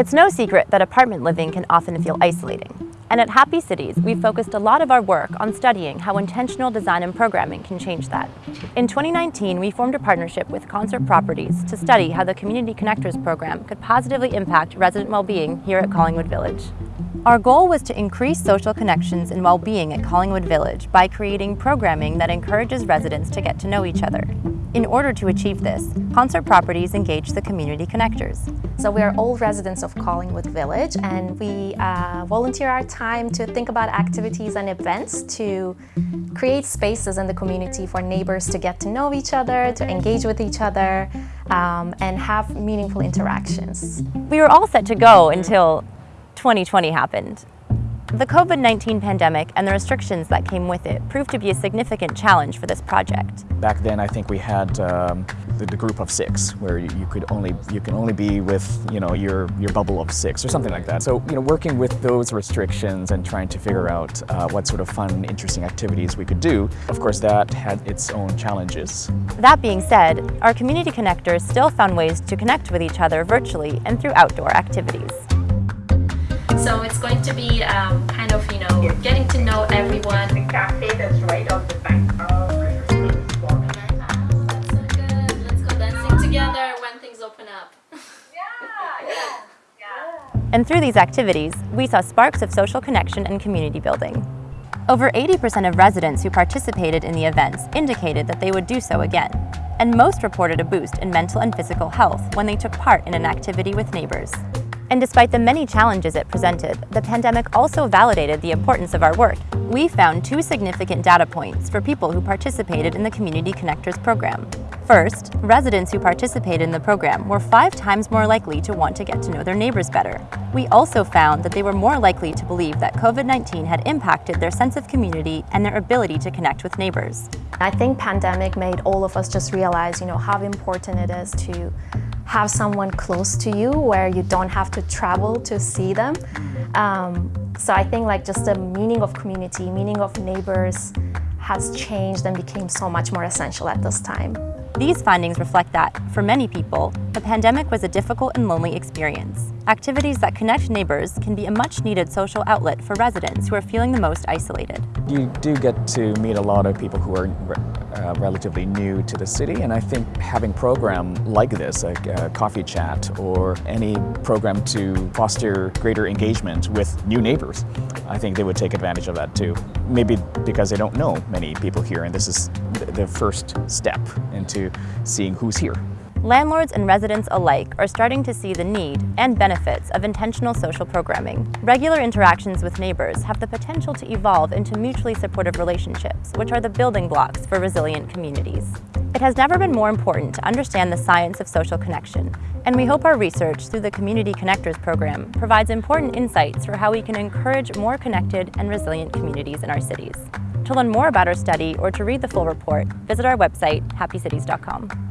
It's no secret that apartment living can often feel isolating. And at Happy Cities, we've focused a lot of our work on studying how intentional design and programming can change that. In 2019, we formed a partnership with Concert Properties to study how the Community Connectors program could positively impact resident well-being here at Collingwood Village. Our goal was to increase social connections and well-being at Collingwood Village by creating programming that encourages residents to get to know each other. In order to achieve this, Concert Properties engaged the Community Connectors. So we are all residents of Collingwood Village and we uh, volunteer our time to think about activities and events to create spaces in the community for neighbors to get to know each other, to engage with each other, um, and have meaningful interactions. We were all set to go until 2020 happened. The COVID-19 pandemic and the restrictions that came with it proved to be a significant challenge for this project. Back then I think we had um, the, the, group of six where you, you, could only you can only be with you know your your bubble of six or something like that. So you know working with those restrictions and trying to figure out uh, what sort of fun interesting activities we could do, of course that had its own challenges. That being said, our community connectors still found ways to connect with each other virtually and through outdoor activities. So it's going to be um, kind of, you know, getting to know everyone. The cafe that's right off the back of That's so good. Let's go dancing together when things open up. yeah, yeah, yeah. And through these activities, we saw sparks of social connection and community building. Over 80% of residents who participated in the events indicated that they would do so again, and most reported a boost in mental and physical health when they took part in an activity with neighbors. And despite the many challenges it presented, the pandemic also validated the importance of our work. We found two significant data points for people who participated in the Community Connectors program. First, residents who participated in the program were five times more likely to want to get to know their neighbors better. We also found that they were more likely to believe that COVID-19 had impacted their sense of community and their ability to connect with neighbors. I think pandemic made all of us just realize, you know, how important it is to have someone close to you where you don't have to travel to see them. Um, so I think like just the meaning of community, meaning of neighbors has changed and became so much more essential at this time. These findings reflect that, for many people, the pandemic was a difficult and lonely experience. Activities that connect neighbors can be a much-needed social outlet for residents who are feeling the most isolated. You do get to meet a lot of people who are uh, relatively new to the city and I think having program like this, a, a coffee chat or any program to foster greater engagement with new neighbors, I think they would take advantage of that too. Maybe because they don't know many people here and this is the first step into seeing who's here. Landlords and residents alike are starting to see the need and benefits of intentional social programming. Regular interactions with neighbors have the potential to evolve into mutually supportive relationships, which are the building blocks for resilient communities. It has never been more important to understand the science of social connection, and we hope our research through the Community Connectors program provides important insights for how we can encourage more connected and resilient communities in our cities. To learn more about our study or to read the full report, visit our website, happycities.com.